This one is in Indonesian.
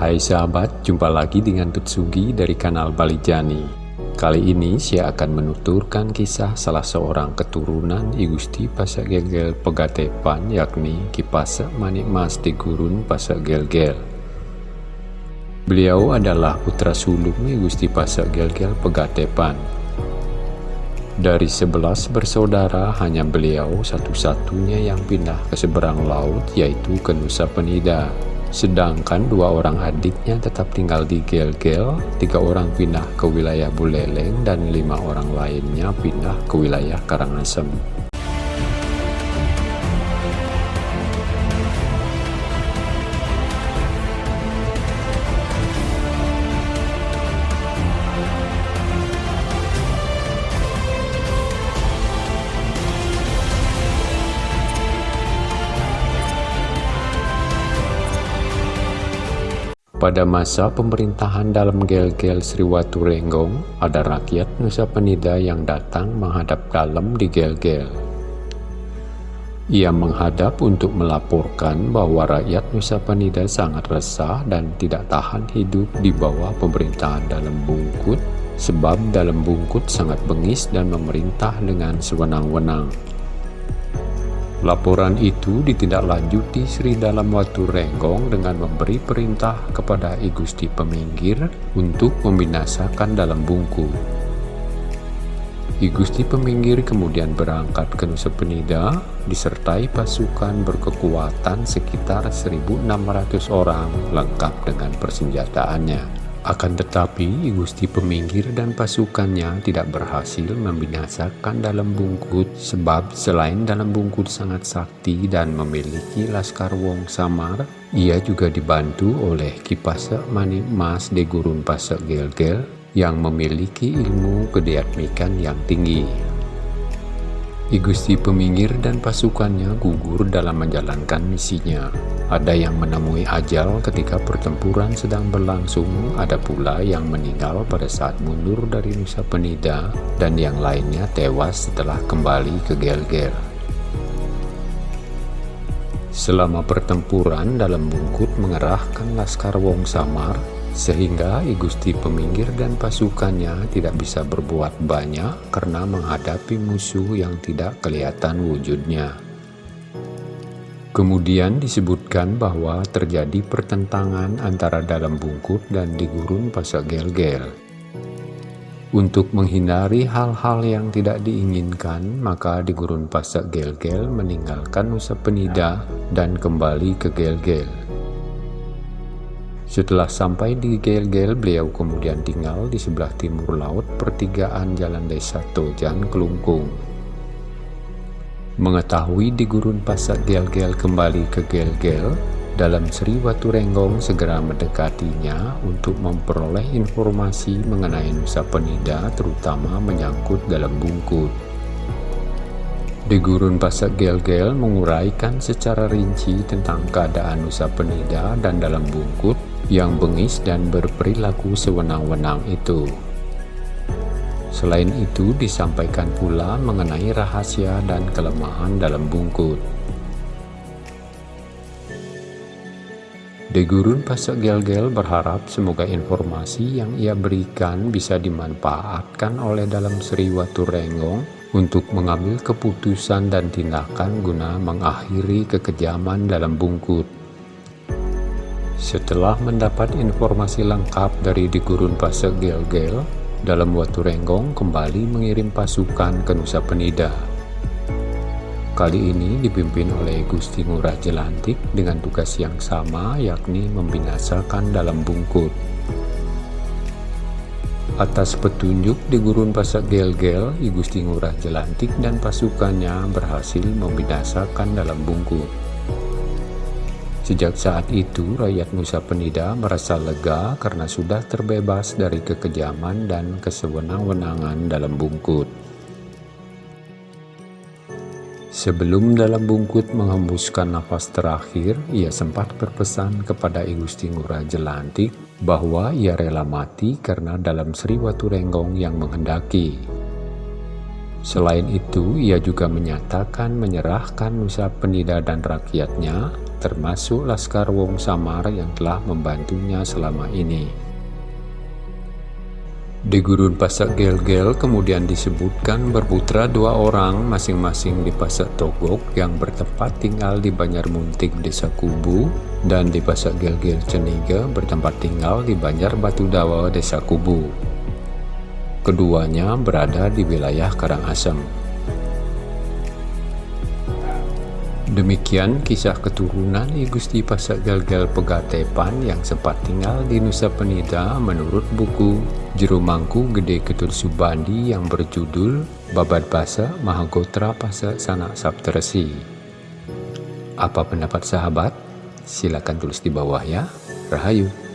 Hai sahabat, jumpa lagi dengan Tutsugi dari kanal Balijani. Kali ini saya akan menuturkan kisah salah seorang keturunan Igusti Pasak Gelgel Pegatepan yakni Kipasa Manik Mas di Gurun Pasak Gelgel. Beliau adalah putra sulung Igusti Pasak Gelgel Pegatepan. Dari sebelas bersaudara, hanya beliau satu-satunya yang pindah ke seberang laut, yaitu ke Nusa Penida. Sedangkan dua orang adiknya tetap tinggal di Gel-Gel, tiga orang pindah ke wilayah Buleleng, dan lima orang lainnya pindah ke wilayah Karangasem. Pada masa pemerintahan dalam Gel-Gel Sriwatu Renggong, ada rakyat Nusa Penida yang datang menghadap dalam di Gel-Gel. Ia menghadap untuk melaporkan bahwa rakyat Nusa Penida sangat resah dan tidak tahan hidup di bawah pemerintahan dalam Bungkut, sebab dalam Bungkut sangat bengis dan memerintah dengan sewenang-wenang. Laporan itu ditindaklanjuti Sri Dalam Watu Renggong dengan memberi perintah kepada I Gusti Peminggir untuk membinasakan dalam bungku. I Gusti Peminggir kemudian berangkat ke Nusa Penida disertai pasukan berkekuatan sekitar 1.600 orang lengkap dengan persenjataannya. Akan tetapi, Gusti Peminggir dan pasukannya tidak berhasil membinasakan dalam bungkut sebab selain dalam bungkut sangat sakti dan memiliki Laskar Wong Samar, ia juga dibantu oleh Kipasa Mani Mas de Gurun Pasak Gelgel yang memiliki ilmu kedeatmikan yang tinggi. Igusti Peminggir dan pasukannya gugur dalam menjalankan misinya. Ada yang menemui ajal ketika pertempuran sedang berlangsung, ada pula yang meninggal pada saat mundur dari Nusa Penida, dan yang lainnya tewas setelah kembali ke Gelger. Selama pertempuran dalam bungkut mengerahkan Laskar Wong Samar, sehingga I Gusti Peminggir dan pasukannya tidak bisa berbuat banyak karena menghadapi musuh yang tidak kelihatan wujudnya. Kemudian disebutkan bahwa terjadi pertentangan antara dalam bungkut dan di gurun Pasak Gel-Gel. Untuk menghindari hal-hal yang tidak diinginkan, maka di gurun Pasak Gel-Gel meninggalkan Nusa Penida dan kembali ke Gel-Gel. Setelah sampai di Gel-Gel, beliau kemudian tinggal di sebelah timur laut pertigaan Jalan Desa Tojan, Kelungkung. Mengetahui di gurun pasak Gel-Gel kembali ke Gel-Gel, dalam Sri Watu Renggong segera mendekatinya untuk memperoleh informasi mengenai Nusa Penida terutama menyangkut dalam bungkut. Di gurun pasak Gel-Gel menguraikan secara rinci tentang keadaan Nusa Penida dan dalam bungkut yang bengis dan berperilaku sewenang-wenang itu. Selain itu disampaikan pula mengenai rahasia dan kelemahan dalam bungkut. Degurun Pasak Gel-Gel berharap semoga informasi yang ia berikan bisa dimanfaatkan oleh dalam Sri Watu Renggong untuk mengambil keputusan dan tindakan guna mengakhiri kekejaman dalam bungkut. Setelah mendapat informasi lengkap dari di Gurun Pasek Gel-Gel, dalam Watu Renggong kembali mengirim pasukan ke Nusa Penida. Kali ini dipimpin oleh Gusti Ngurah Jelantik dengan tugas yang sama yakni membinasakan dalam bungkut. Atas petunjuk di Gurun Pasak Gel-Gel, Gusti Ngurah Jelantik dan pasukannya berhasil membinasakan dalam bungkut. Sejak saat itu, rakyat Nusa Penida merasa lega karena sudah terbebas dari kekejaman dan kesewenang-wenangan dalam bungkut. Sebelum dalam bungkut menghembuskan nafas terakhir, ia sempat berpesan kepada I Gusti Ngurah Jelantik bahwa ia rela mati karena dalam Sri Watu Renggong yang menghendaki. Selain itu, ia juga menyatakan menyerahkan Nusa Penida dan rakyatnya termasuk Laskar Wong Samar yang telah membantunya selama ini. Di Gurun Pasak Gel-Gel kemudian disebutkan berputra dua orang masing-masing di Pasak Togok yang bertempat tinggal di Banjar Muntik Desa Kubu dan di Pasak Gel-Gel Ceniga bertempat tinggal di Banjar Batu Dawa Desa Kubu. Keduanya berada di wilayah Karangasem. Demikian kisah keturunan I Gusti Pasak Galgal Pegatepan yang sempat tinggal di Nusa Penida menurut buku Jerumangku Gede Ketul Subandi yang berjudul Babad Basa Mahagotra Pasa Sanak Sapteresi. Apa pendapat sahabat? Silakan tulis di bawah ya. Rahayu.